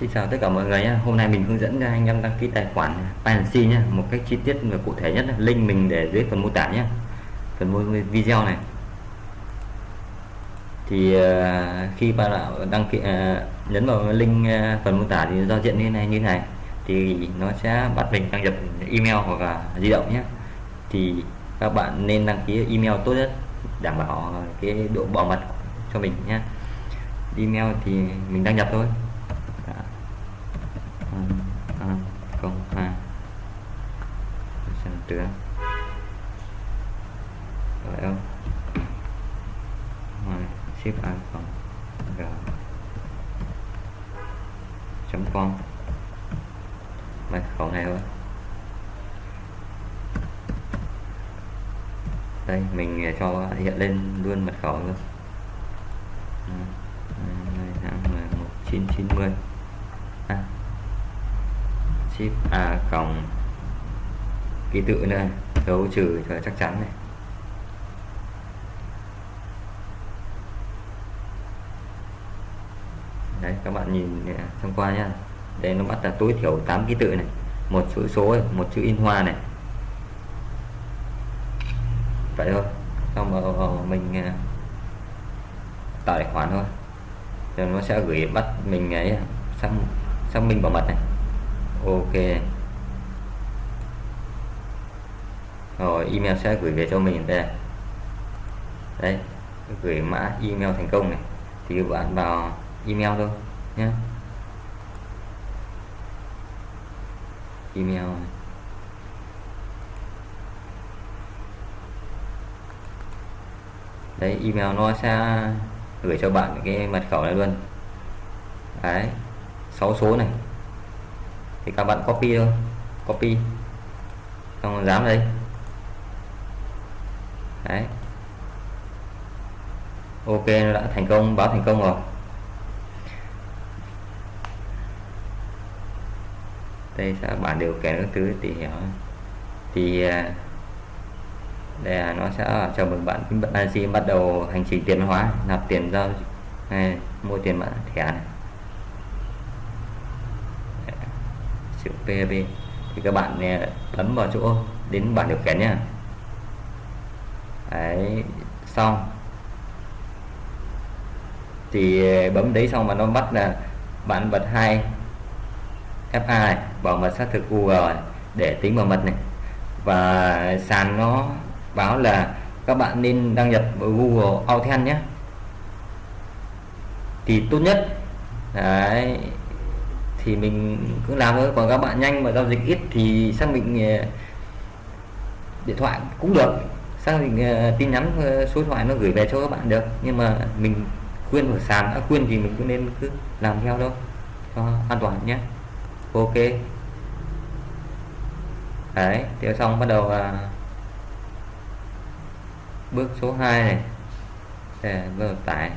Xin chào tất cả mọi người nhé. Hôm nay mình hướng dẫn cho anh em đăng ký tài khoản Binance nhé, một cách chi tiết và cụ thể nhất. Link mình để dưới phần mô tả nhé, phần mô video này. Thì uh, khi bạn đăng ký uh, nhấn vào link uh, phần mô tả thì giao diện như này như này thì nó sẽ bắt mình đăng nhập email hoặc là di động nhé. Thì các bạn nên đăng ký email tốt nhất đảm bảo cái độ bảo mật cho mình nhé. Email thì mình đăng nhập thôi không hai xem nữa rồi không rồi ship a cộng r chấm con mật khẩu này thôi đây mình cho hiện lên luôn mật khẩu luôn 1990 ship a cộng ký tự này dấu trừ cho chắc chắn này. Đấy các bạn nhìn à, trong qua nhá. Đây nó bắt là tối thiểu 8 ký tự này. Một chữ số này, một chữ in hoa này. Vậy thôi. Xong rồi ờ, mình à, tạo tài khoản thôi. Rồi nó sẽ gửi bắt mình ấy sang sang minh bảo mật này ok. Rồi email sẽ gửi về cho mình đây. Đấy, gửi mã email thành công này. Thì các bạn vào email thôi nhé email đấy email nó sẽ gửi cho bạn cái mật khẩu này luôn. Đấy 6 số này thì các bạn copy thôi. Copy. Xong dám đây. Đấy. Ok nó đã thành công báo thành công rồi. Đây sẽ bản điều khiển các thứ thì hiểu thì đây là nó sẽ chào mừng bạn khi bắt đầu hành trình tiền hóa nạp tiền giao này, mua tiền mã thẻ này chữ PHP thì các bạn à, bấm vào chỗ đến bản điều khiển nhá. Đấy xong. Thì à, bấm đấy xong mà nó bắt là bạn bật hai F2 này bảo mật xác thực Google này, để tính bảo mật này. Và sàn nó báo là các bạn nên đăng nhập vào Google Authent nhé thì tốt nhất đấy thì mình cứ làm thôi. Còn các bạn nhanh mà giao dịch ít thì xác định ờ, điện thoại cũng được. Xác định ờ, tin nhắn ờ, số điện thoại nó gửi về cho các bạn được. Nhưng mà mình khuyên ở sàn đã khuyên thì mình cứ nên cứ làm theo thôi cho an toàn nhé. Ok. Đấy theo xong bắt đầu là bước số 2 này. Để vừa tải.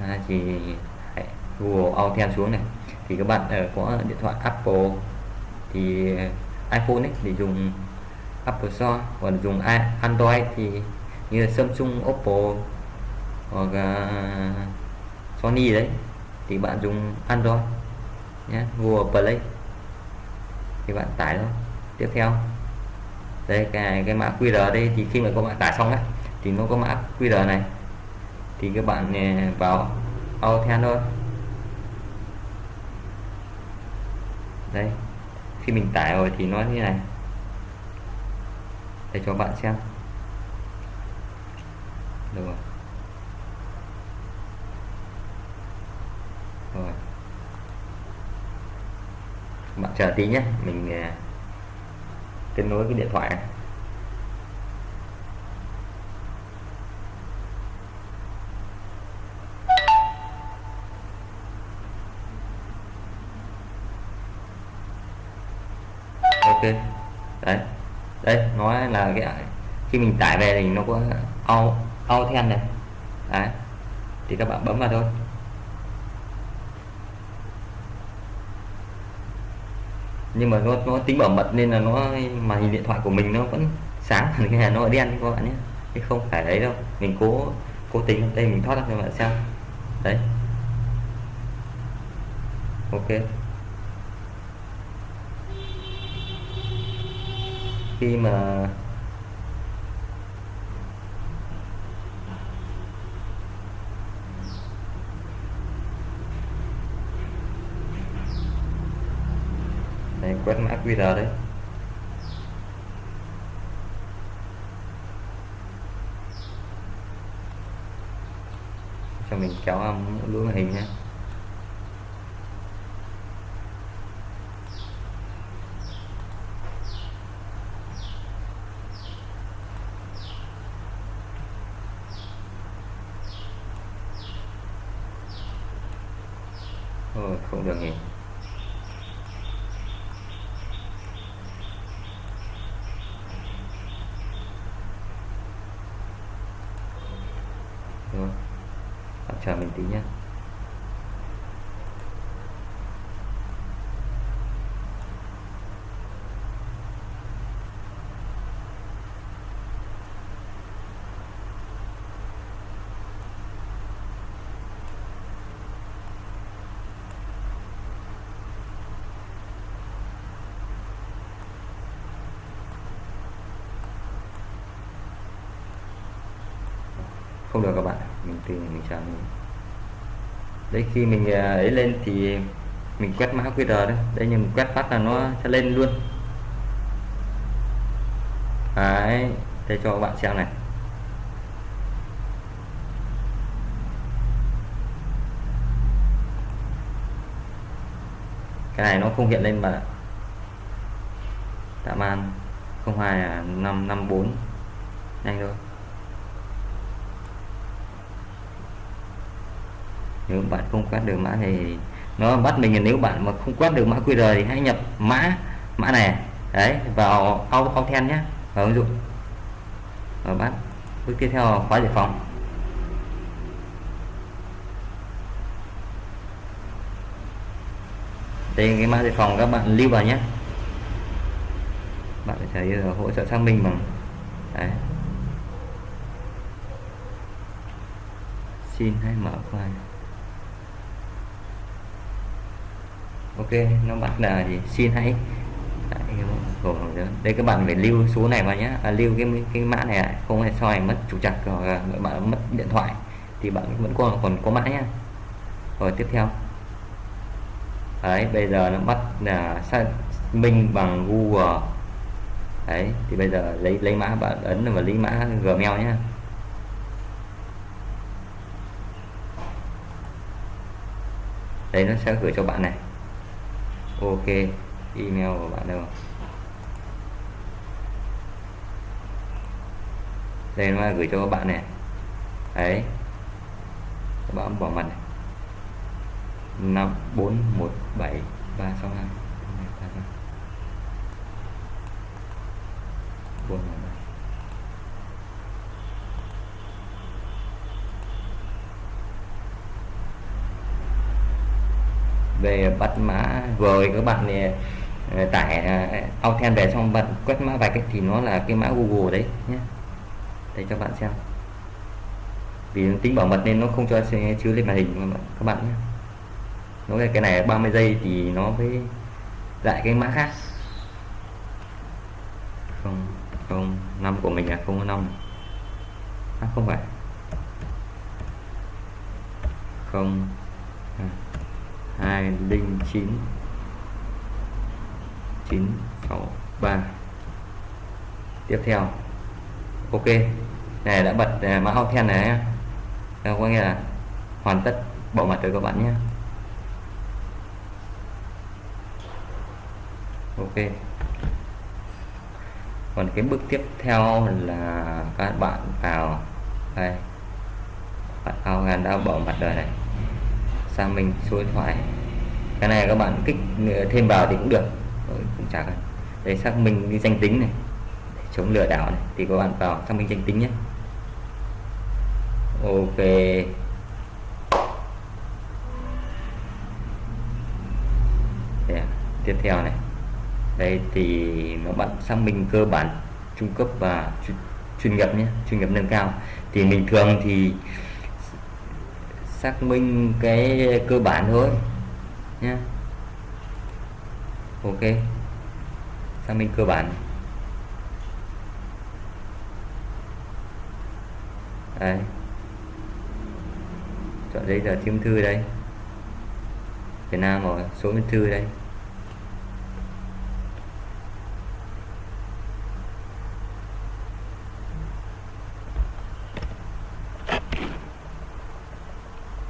À, thì Google Authent xuống này thì các bạn ở có điện thoại Apple. Thì ờ, iPhone ấy thì dùng Apple Store còn dùng Android thì như là Samsung Oppo hoặc uh, Sony đấy thì bạn dùng Android nhé Google Play. Thì bạn tải thôi. Tiếp theo. Đây cái cái mã QR đây thì khi mà các bạn tải xong ấy thì nó có mã QR này. Thì các bạn ờ, vào Authent thôi. Đây khi mình tải rồi thì nó như này. Để cho bạn xem. Được rồi. Rồi. Bạn chờ tí nhé. Mình à, kết nối cái điện thoại này. Ok. Đấy. Đây nói là cái khi mình tải về thì nó có au au then này. Đấy. Thì các bạn bấm vào thôi. Nhưng mà nó nó tính bảo mật nên là nó, mà hình điện thoại của mình nó vẫn sáng cái này nó đen các bạn nhé. Chứ không phải đấy đâu. Mình cố cố tình đây mình thoát ra cho bạn xem. Đấy. Ok. Khi mà quét mã QR đấy. Cho mình kéo âm lưỡi màn hình nhé. Cũng không được nghỉ. Rồi bạn chờ mình tí nhé. Không được các bạn mình tìm, mình chờ mình. Đấy, khi mình à, ấy lên thì mình quét mã QR đấy. Đây nhưng mình quét phát là nó sẽ lên luôn. Đấy đây cho các bạn xem này. Cái này nó không hiện lên mà tạm an 02 là 554 nhanh thôi. Nếu bạn không quét được mã thì nó bắt mình nếu bạn mà không quét được mã QR thì hãy nhập mã mã này. Đấy, vào Authent nhé. Vào ứng dụng. Và bắt bước tiếp theo là khóa giải phòng đây, cái mã giải phòng các bạn lưu vào nhé. Bạn sẽ thấy hỗ trợ xác minh bằng, đấy. Xin hãy mở file. Ok nó bắt là gì? Xin hãy. Đây các bạn phải lưu số này vào nhé à, lưu cái cái mã này không phải sau này mất chủ chặt hoặc à, bạn mất điện thoại. Thì bạn vẫn còn còn có mã nhé rồi tiếp theo. Đấy bây giờ nó bắt là xác minh bằng Google. Đấy thì bây giờ lấy lấy mã bạn ấn vào lấy mã Gmail nhé đây nó sẽ gửi cho bạn này ok email của bạn đâu đây nó gửi cho các bạn này đấy các bạn bỏ mặt này năm bốn một bảy ba sáu hai bốn về bắt mã rồi các bạn này ờ, tải ờ, Authent về xong bạn quét mã vạch ấy, thì nó là cái mã Google đấy nhé. Để cho bạn xem. Vì tính bảo mật nên nó không cho chứa lên màn hình các bạn nhé. Nó cái này 30 giây thì nó với lại cái mã khác. Không không năm của mình là không có năm. À, không phải. Không. À hai linh chín. Chín sáu ba. Tiếp theo. Ok. Này đã bật uh, mã Authent này ờ, có nghĩa là hoàn tất bộ mặt rồi các bạn nhé ok. Còn cái bước tiếp theo là các bạn vào. Đây. Bạn ao đã bỏ mặt đời này sang mình số điện thoại. Cái này các bạn kích thêm vào thì cũng được. Rồi, cũng chả cần. Để xác minh đi danh tính này để chống lừa đảo này thì các bạn vào xác minh danh tính nhé. Ok. Để, tiếp theo này. Đây thì nó bạn xác minh cơ bản trung cấp và chuyên nghiệp nhé chuyên nghiệp nâng cao. Thì bình thường thì xác minh cái cơ bản thôi nhé ok. Xác minh cơ bản. Đây chọn giấy tờ thiêm thư đây. Việt Nam rồi, số chứng thư đây.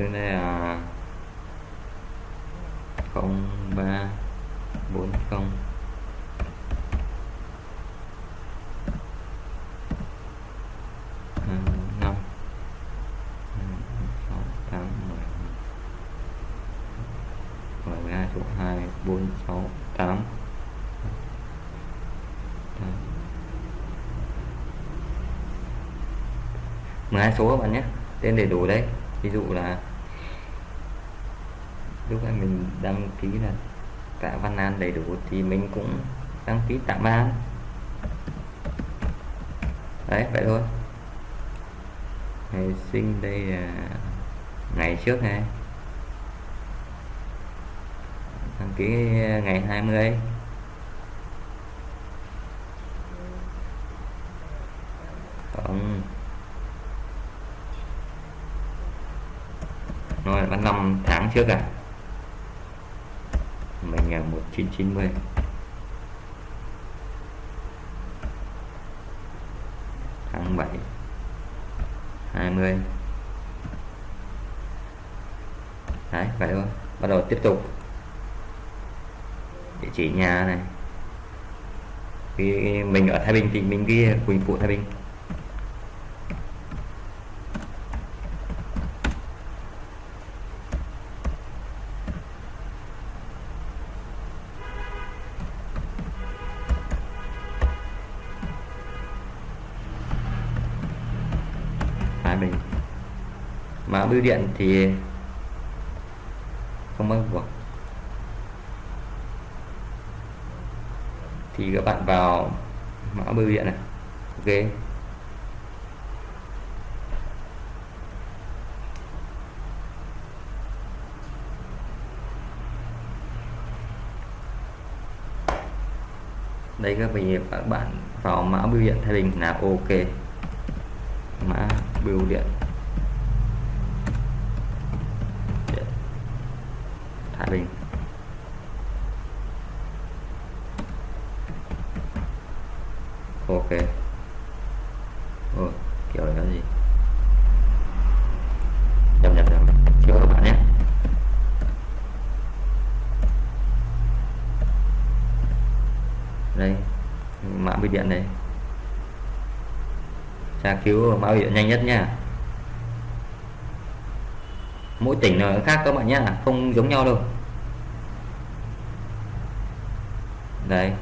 Chứng đây là không ba bốn không. Năm sáu, tám mười mười hai, số hai, bốn, sáu, tám. Mười hai số các bạn nhé. Tên đầy đủ đấy. Ví dụ là lúc em mình đăng ký là tạ văn an đầy đủ thì mình cũng đăng ký tạm an. Đấy, vậy thôi. Ngày sinh đây là ngày trước này. Đăng ký ngày 20 còn vâng. rồi là năm tháng trước à? 990 tháng 7 20 đấy, vậy thôi. Bắt đầu tiếp tục. Địa chỉ nhà này. Vì mình ở Thái Bình thì mình ghi Quỳnh Phụ Thái Bình. Mình. Mã bưu điện thì không bắt buộc. Thì các bạn vào mã bưu điện này. Ok. Đây các bạn các bạn vào mã bưu điện Thái Bình là ok bưu điện. Thái Bình. Ok Ồ, kiểu này là gì nhập nhập nhập chưa các bạn nhé đây mã bưu điện này tra cứu báo hiệu nhanh nhất nha. Mỗi tỉnh nó khác các bạn nhé không giống nhau đâu. Đây,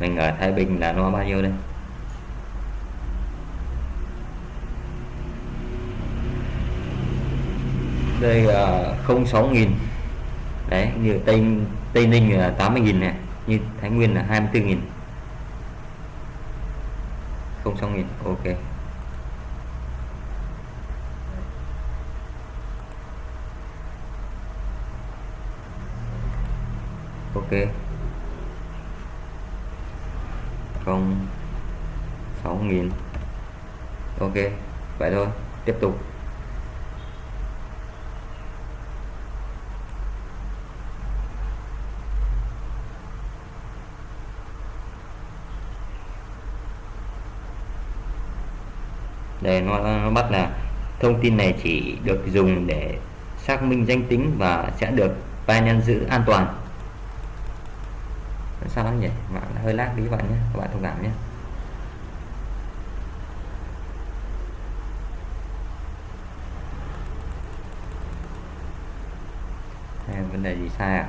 mình ở Thái Bình là nó bao nhiêu đây? Đây là không sáu nghìn. Đấy, như Tây Tây Ninh là 80 nghìn này, như Thái Nguyên là 24 nghìn. Không sáu nghìn, ok. Ok. Không. Sáu nghìn. Ok vậy thôi. Tiếp tục. Đây nó, nó bắt là thông tin này chỉ được dùng để xác minh danh tính và sẽ được Binance nhân giữ an toàn sao lắm nhỉ mạng hơi lag tí các bạn nhé các bạn thông cảm nhé. Đây, vấn đề gì sai à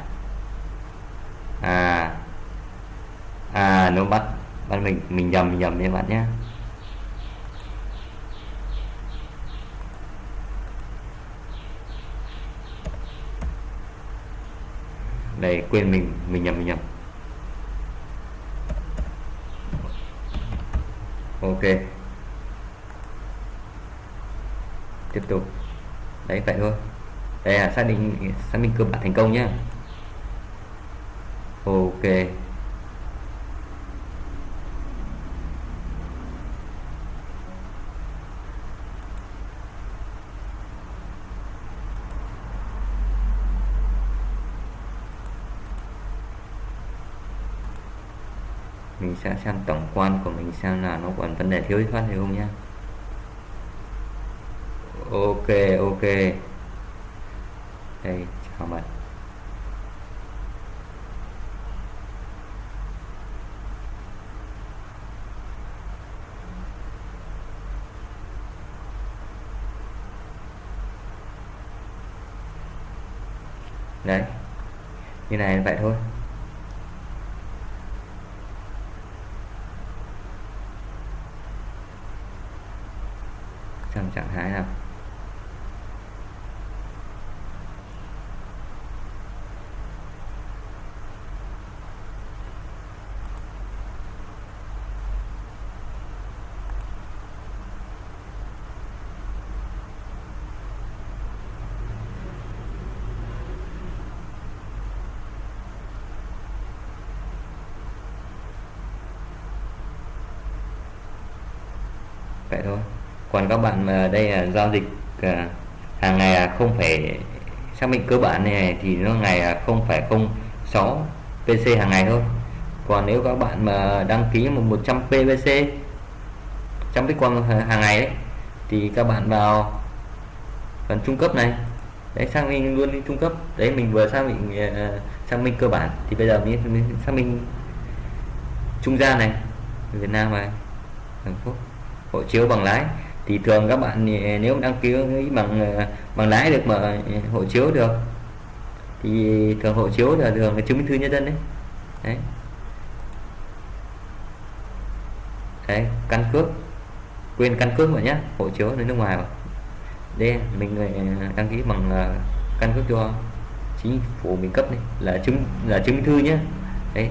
à à nó bắt bắt mình mình nhầm mình nhầm các bạn nhé. Đây quên mình mình nhầm mình nhầm. Ok. Tiếp tục. Đấy, vậy thôi. Đây là xác định xác minh cơ bản thành công nhé ok. Mình sẽ xem tổng quan của mình xem là nó còn vấn đề thiếu phát hay không nhé ok ok. Đây, chào bạn. Đấy. Như này vậy thôi. Trong trạng thái là vậy thôi còn các bạn mà đây là giao dịch à, hàng ngày không phải xác định cơ bản này thì nó ngày không phải không 6 pc hàng ngày thôi. Còn nếu các bạn mà đăng ký một 100 pvc trăm bitcoin hàng ngày ấy, thì các bạn vào phần trung cấp này. Đấy xác minh luôn đi trung cấp. Đấy mình vừa xác định uh, xác minh cơ bản. Thì bây giờ mình xác minh trung gian này Việt Nam này Hàn Quốc hộ chiếu bằng lái thì thường các bạn ờ, nếu đăng ký bằng ờ, bằng lái được mà ờ, hộ chiếu được, thì thường hộ chiếu là thường là chứng minh thư nhân dân đấy. Đấy. Đấy, căn cước, quên căn cước mà nhé, hộ chiếu ở nước ngoài mà đây, mình đăng ký bằng căn cước cho chính phủ mình cấp này là chứng là chứng minh thư nhé. Đấy,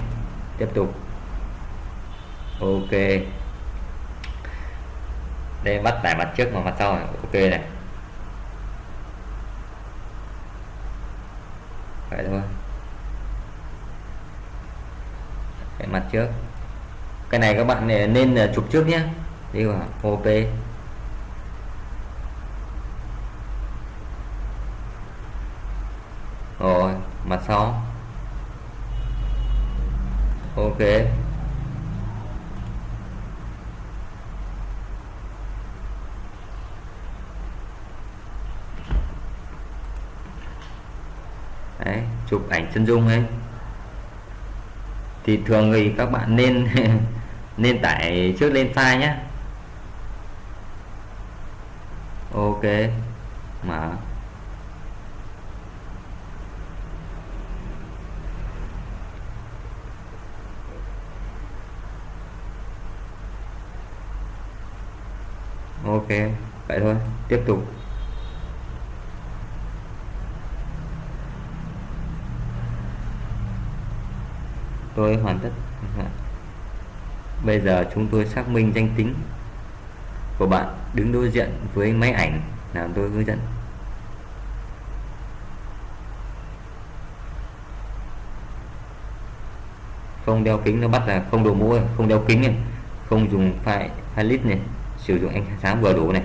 tiếp tục. Ok đây bắt tại mặt trước và mặt sau này. ok này. Vậy thôi cái mặt trước. Cái này các bạn nên à, chụp trước nhé đi vào OP rồi mặt sau. Ok Đấy, chụp ảnh chân dung ấy. Thì thường thì các bạn nên nên tải trước lên file nhé ok, mở. Ok, vậy thôi, tiếp tục. Tôi hoàn tất. Bây giờ chúng tôi xác minh danh tính của bạn đứng đối diện với máy ảnh làm tôi hướng dẫn. Không đeo kính nó bắt là không đồ mũ không đeo kính này, không dùng file file này, sử dụng ánh sáng vừa đủ này.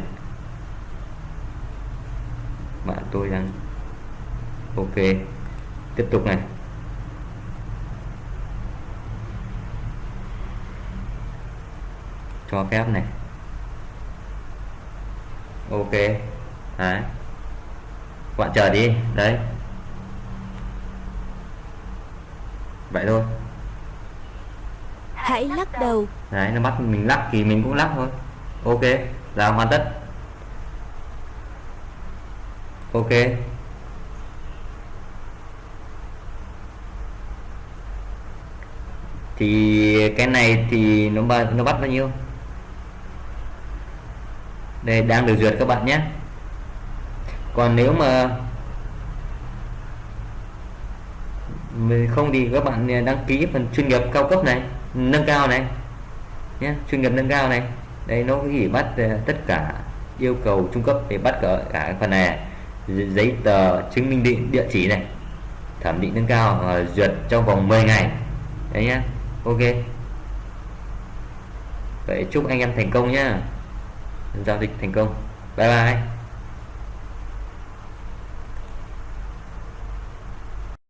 Bạn tôi đang ok. Tiếp tục này. Cho phép này. Ok. Đấy. Bạn chờ đi. Đấy. Vậy thôi. Hãy lắc đầu. Đấy nó bắt mình lắc thì mình cũng lắc thôi. Ok. Là hoàn tất. Ok. Thì cái này thì nó nó bắt bao nhiêu đây đang được duyệt các bạn nhé. Còn nếu mà mình không thì các bạn đăng ký phần chuyên nghiệp cao cấp này nâng cao này nhé chuyên nghiệp nâng cao này đây nó chỉ bắt ờ, tất cả yêu cầu trung cấp để bắt cả, cả phần này. Giấy tờ chứng minh địa, địa chỉ này thẩm định nâng cao uh, duyệt trong vòng 10 ngày. Đấy nhá ok. Vậy chúc anh em thành công nhá giao dịch thành công. Bye bye.